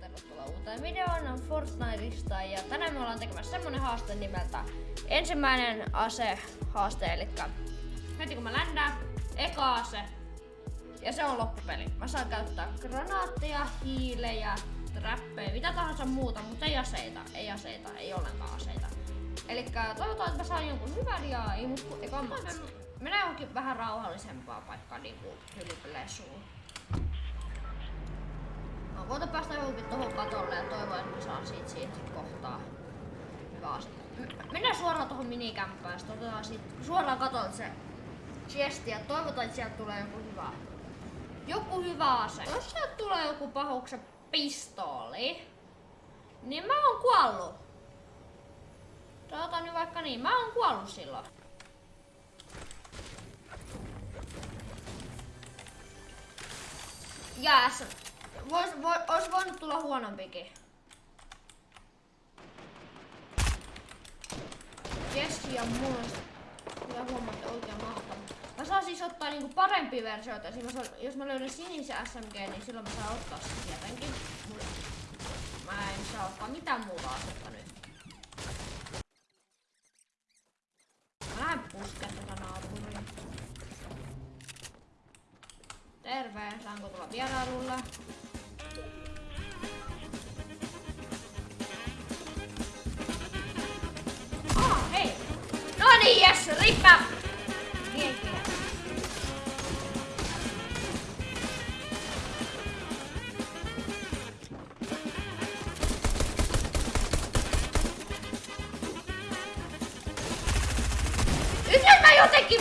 tervetuloa uuteen videoon Fortniteista ja tänään me ollaan tekemässä semmonen haaste nimeltä ensimmäinen ase haaste, eli heti kun mä ländään, eka ase ja se on loppupeli. Mä saan käyttää granaatteja, hiilejä, trappeja, mitä tahansa muuta, mutta ei aseita, ei aseita, ei ollenkaan aseita. Eli toivotaan, että mä saan jonkun hyvän ja ei mut eka. Mennään johonkin vähän rauhallisempaa paikkaa niinku hyllypelesuun. Mä voitan päästä johonkin tohon katolle ja toivon, että mä saan siitä, siitä kohtaa hyvä asia. Mennään suoraan tohon minikämppään, sitten otetaan siitä suoraan katolta se chesti ja toivotaan, että sieltä tulee joku hyvä. Joku hyvä ase. Jos sieltä tulee joku pahuksen pistooli, niin mä oon kuollut. Sanotaan nyt vaikka niin, mä oon kuollut silloin. Jääs. Vois, voi, ois voinut tulla huonompikin. Jesse ja mulla Kyllä huomaatte oikein mahtavaa. Mä saan siis ottaa niinku parempia versioita. Esimerkiksi jos mä löydän sinisen SMG, niin silloin mä saan ottaa sen tietenkin. Mä en saa ottaa mitään muuta asetta nyt. Saanko tulla vierailulle? Ah, hei! No niin, jes, jos mä jotenkin...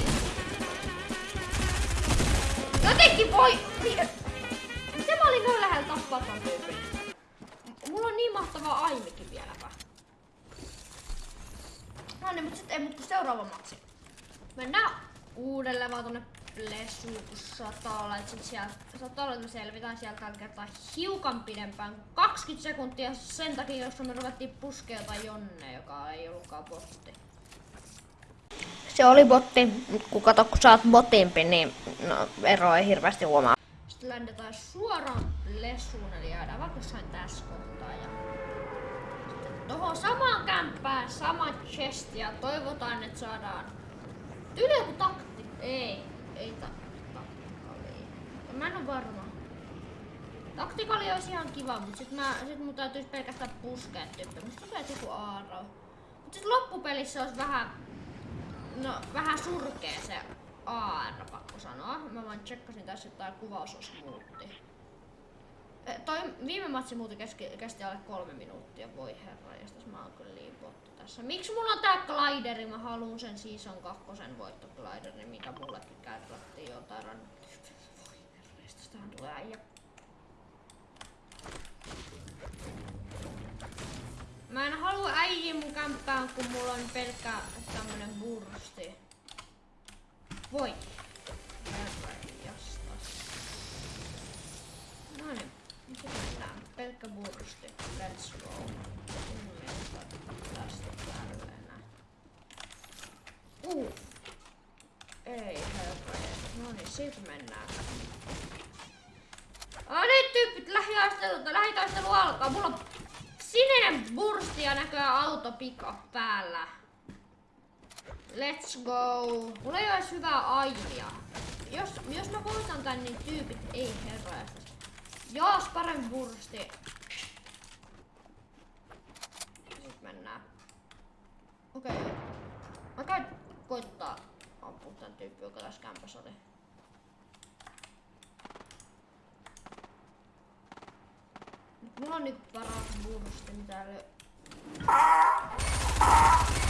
Jotenkin voi... Miten mä olin noin lähellä tappaa ton tyypin? Mulla on niin mahtava aimikin vieläpä. No niin, mut sit ei mut seuraava matsi. Mennään uudelleen vaan tonne olla, että sit olla, että me selvitään sieltä tällä kertaa hiukan pidempään kuin 20 sekuntia sen takia, jos me ruvettiin puskea jotain Jonne, joka ei ollutkaan botti. Se oli botti, kun kato, kun sä oot botimpi, niin no, ero ei hirveästi huomaa. Sitten ländetään suoraan Plesuun, eli jäädään vaikka jossain tässä kohtaa. Ja sitten tohon samaan kämppään, sama chest ja toivotaan, että saadaan joku takti. Ei, ei ta taktikali. Mä en oo varma. Taktikali olisi ihan kiva, mutta sit, mä, sit mun täytyis pelkästään puskea tyyppiä. Musta tulee joku aaro. Mut sit loppupelissä olisi vähän, no vähän surkee se AR, sanoa. Mä vaan tsekkasin tässä, että tää kuvaus muutti. Eh, Toi viime matsi muuten kesti, kesti alle kolme minuuttia, voi herra, ja mä oon kyllä liipotti tässä. Miksi mulla on tää glideri? Mä haluun sen season kakkosen voittoglideri, mikä mullekin kerrottiin jotain rannettiin. Voi herra, ja tästähän tulee äijä. Mä en halua äijä mun kämppään, kun mulla on pelkkä tämmönen bursti. Voi. Mennään. Pelkkä. Let's go. Tästä tällainen. Uh. Ei herra. No niin, sit mennään. Oh, nyt tyypit lähitaistelu, lähitaistelu alkaa. Mulla on sininen bursti ja näköjään auto pika päällä. Let's go. Mulla ei ole edes hyvää aimia. Jos, jos mä voitan tän, niin tyypit ei herra. Jaas parempi bursti. Nyt mennään. Okei. Okay. Mä käyn koittaa ampua tän tyyppi, joka tässä kämpässä oli. Nyt mulla on niinku paras bursti, mitä löy...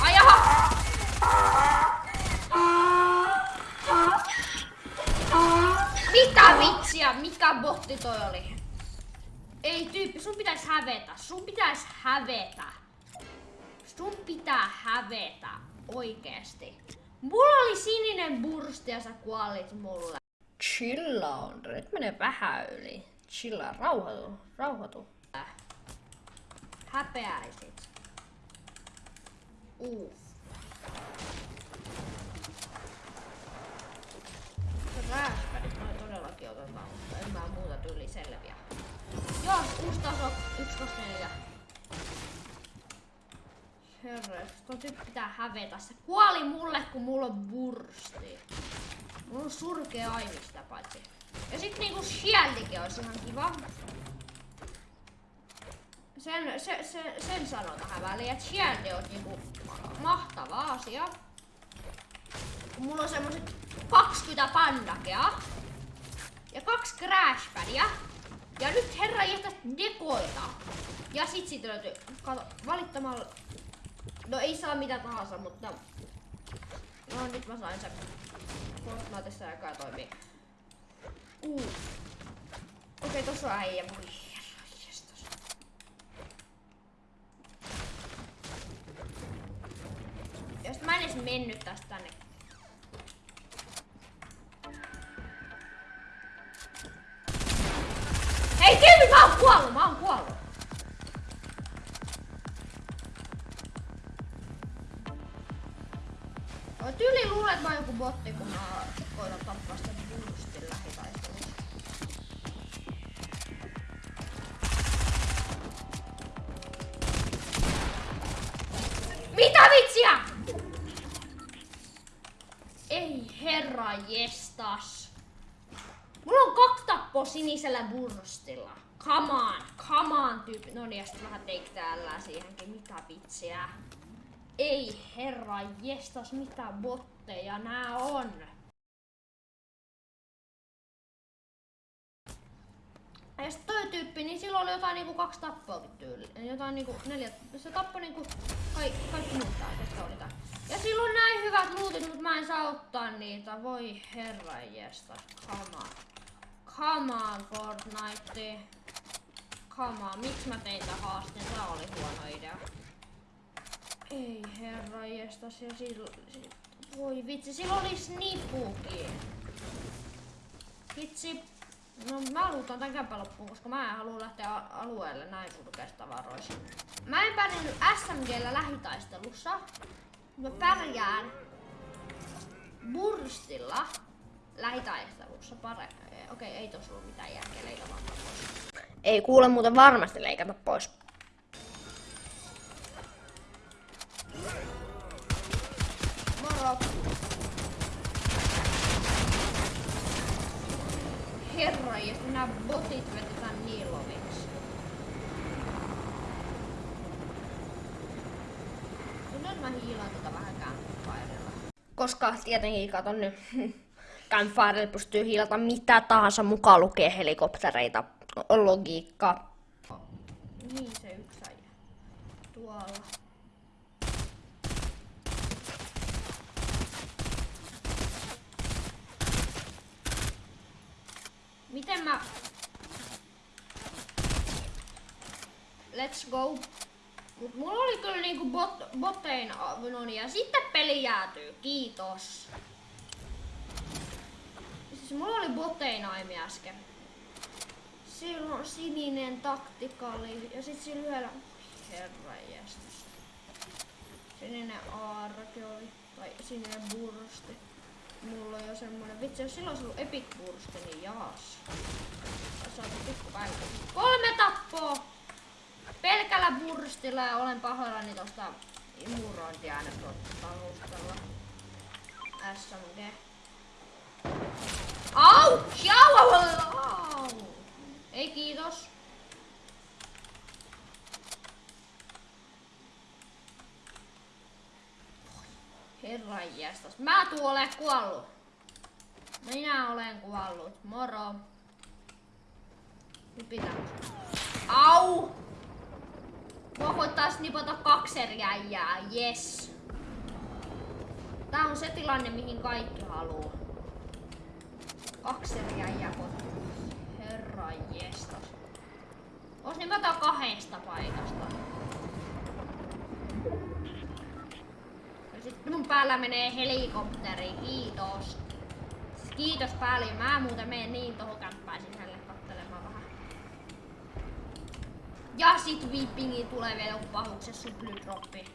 Ai! Mitä vitsiä? Mikä botti toi oli? Ei tyyppi, sun pitäis hävetä. Sun pitäis hävetä. Sun pitää hävetä. Oikeesti. Mulla oli sininen bursti ja sä kuolit mulle. Chilla on. Nyt menee vähän yli. Chilla, rauhoitu. Rauhoitu. Häpeäisit. Uff. Rääspärit en mä muuta tyyli selviä. Joo, uusi taso 124. Herre, tuo tyyppi pitää hävetä. Se kuoli mulle, kun mulla on bursti. Mulla on surkea aimista paitsi. Ja sit niinku shieldikin olisi ihan kiva. Sen, se, se, sen sanon tähän väliin, että shieldi on niinku mahtava asia. Kun mulla on semmoset 20 pandakea ja kaksi crashpadia. Ja nyt herra jätä dekoita. Ja sit siitä löytyy, kato, valittamalla, no ei saa mitä tahansa, mutta no nyt mä sain sen. Fortniteissa aikaa toimii. Uh. Okei, okay, tossa on äijä. Voi herra, jestas. Jos mä en edes mennyt tästä tänne. Kuollut, mä että mä oon joku botti, kun mä koitan tappaa sitä boostin lähitaistelussa. Mitä vitsiä? Ei herra jestas. Mulla on kaksi tappoa sinisellä burstilla. Come on, come on tyyppi. No niin, sitten vähän take täällä siihenkin. Mitä vitsiä? Ei herra jestas, mitä botteja nää on. Ja sitten toi tyyppi, niin silloin oli jotain niinku kaksi tappoakin tyyli. Jotain niinku neljä. Se tappoi niinku kaikki, kaikki muut ketkä oli tää. Ja silloin näin hyvät luutit, mutta mä en saa ottaa niitä. Voi herra jestas, come on. Come on Fortnite. On, miksi mä tein tää haasteen? Tää oli huono idea. Ei herra jestas, ja silloin... Voi vitsi, silloin oli snipukin. Vitsi. No mä luutan tän kämpän loppuun, koska mä en halua lähteä alueelle näin surkeista tavaroista. Mä en pärjännyt SMGllä lähitaistelussa. Mä pärjään burstilla lähitaistelussa pare... Okei, ei tossa ollut mitään järkeä leikata. Ei kuule muuten varmasti leikata pois. Moro. Herra, ja nämä botit vetetään niin loviksi. Nyt mä hiilaan tota vähän campfirella. Koska tietenkin katon nyt campfirella pystyy hiilata mitä tahansa mukaan lukee helikoptereita. Logiikka. Niin se yksi äijä. Tuolla. Miten mä... Let's go. Mut mulla oli kyllä niinku bot, bottein avunoni ja sitten peli jäätyy. Kiitos. Siis mulla oli bottein aimi äsken. Silloin on sininen taktikali ja sit siinä yhdellä... Herra jästäs. Sininen aarake oli. Tai sininen bursti. Mulla on jo semmonen, vitsi jos silloin olisi ollut epic bursti, niin jaas. Saatu pikku päivä. Kolme tappoa! Pelkällä burstilla ja olen pahoillani tosta imurointiäänetalustalla. SMG. Au! Jau! Au! au. Ei kiitos. Herran jästäs. Mä tuun ole kuollut. Minä olen kuollut. Moro. Nyt pitää. Au! Mua koittaa snipata kaksi eri äijää. Yes. Tää on se tilanne, mihin kaikki haluu. Kaksi eri äijää koittaa. Herran jestas. Ois nipata kahdesta paikasta. Ja sitten mun päällä menee helikopteri, kiitos. Siis kiitos paljon, mä muuten menen niin tohon kämppään sisälle kattelemaan vähän. Ja sit vippingi tulee vielä joku pahuksen suplydroppi.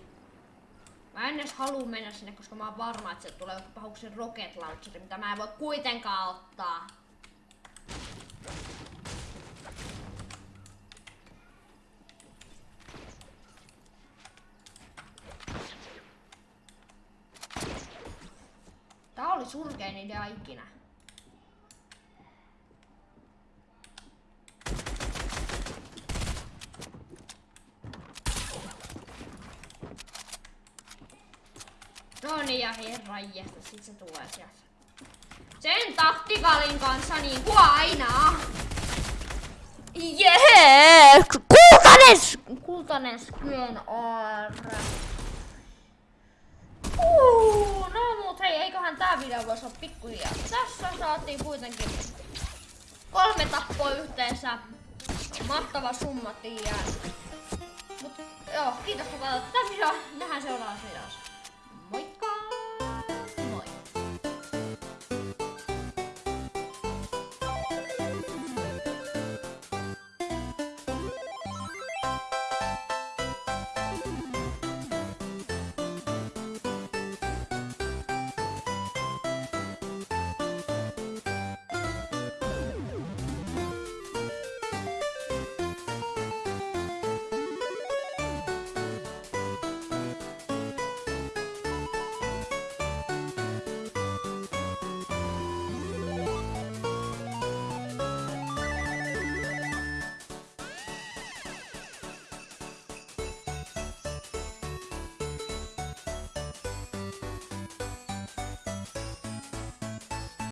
Mä en edes halua mennä sinne, koska mä oon varma, että se tulee joku pahuksen rocket launcheri, mitä mä en voi kuitenkaan ottaa. Surkein idea ikinä. No niin ja herran jästä, sit se tulee sieltä. Sen taktikalin kanssa niin kuin aina. Jee! Kultanen! Kultanen skyen aara. Uh, no mut hei, eiköhän tää video voisi olla pikkuhiljaa. Tässä saatiin kuitenkin kolme tappoa yhteensä. Mahtava summa tiiä. Mut joo, kiitos kun katsoit tätä videoa. Nähdään seuraavassa videossa.